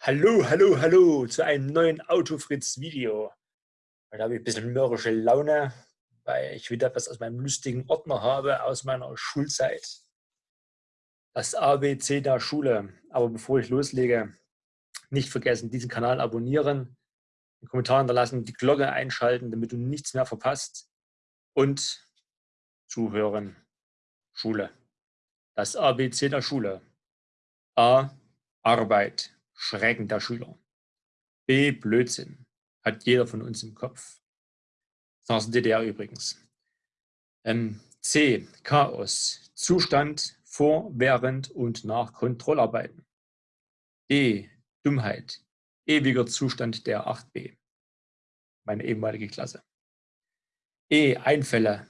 Hallo, hallo, hallo zu einem neuen Autofritz-Video. Heute habe ich ein bisschen mürrische Laune, weil ich wieder etwas aus meinem lustigen Ordner habe, aus meiner Schulzeit. Das ABC der Schule. Aber bevor ich loslege, nicht vergessen, diesen Kanal abonnieren, einen Kommentar hinterlassen, die Glocke einschalten, damit du nichts mehr verpasst. Und zuhören. Schule. Das ABC der Schule. A. Arbeit. Schrecken der Schüler. B. Blödsinn. Hat jeder von uns im Kopf. Das war DDR übrigens. Ähm, C. Chaos. Zustand vor, während und nach Kontrollarbeiten. D. Dummheit. Ewiger Zustand der 8b. Meine ehemalige Klasse. E. Einfälle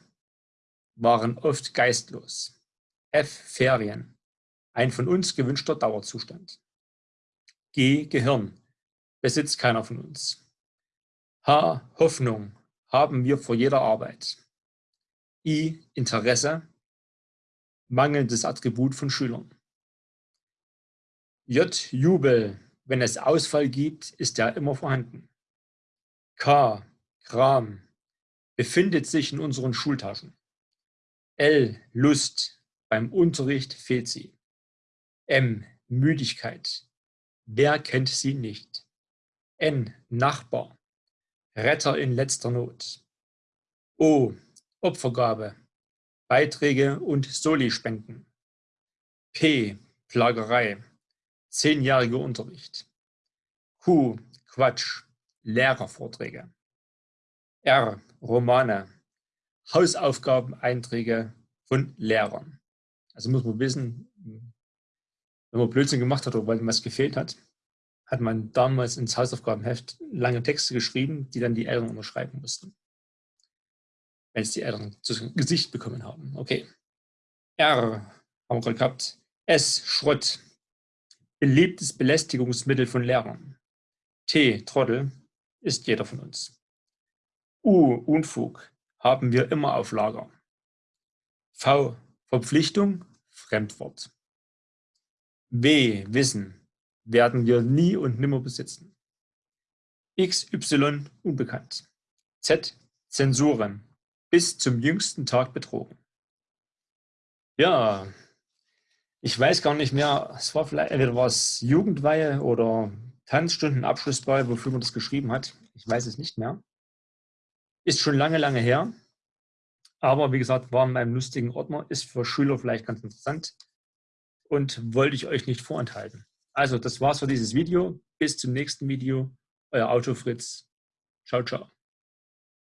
waren oft geistlos. F. Ferien. Ein von uns gewünschter Dauerzustand. G. Gehirn. Besitzt keiner von uns. H. Hoffnung. Haben wir vor jeder Arbeit. I. Interesse. Mangelndes Attribut von Schülern. J. Jubel. Wenn es Ausfall gibt, ist er immer vorhanden. K. Kram. Befindet sich in unseren Schultaschen. L. Lust. Beim Unterricht fehlt sie. M. Müdigkeit. Wer kennt sie nicht? N. Nachbar. Retter in letzter Not. O. Opfergabe. Beiträge und Soli-Spenden. P. Plagerei. Zehnjähriger Unterricht. Q. Quatsch. Lehrervorträge. R. Romane. Hausaufgabeneinträge von Lehrern. Also muss man wissen, wenn man Blödsinn gemacht hat oder weil was gefehlt hat, hat man damals ins Hausaufgabenheft lange Texte geschrieben, die dann die Eltern unterschreiben mussten. Wenn es die Eltern zu Gesicht bekommen haben. Okay. R haben wir gerade gehabt. S, Schrott. Beliebtes Belästigungsmittel von Lehrern. T, Trottel, ist jeder von uns. U, Unfug, haben wir immer auf Lager. V, Verpflichtung, Fremdwort. W, Wissen, werden wir nie und nimmer besitzen. X, Y, unbekannt. Z, Zensuren, bis zum jüngsten Tag betrogen. Ja, ich weiß gar nicht mehr, es war vielleicht, entweder war Jugendweihe oder Tanzstunden, Abschlussball, wofür man das geschrieben hat. Ich weiß es nicht mehr. Ist schon lange, lange her. Aber wie gesagt, war in meinem lustigen Ordner, ist für Schüler vielleicht ganz interessant und wollte ich euch nicht vorenthalten. Also das war's für dieses Video. Bis zum nächsten Video. Euer Autofritz. Ciao, ciao.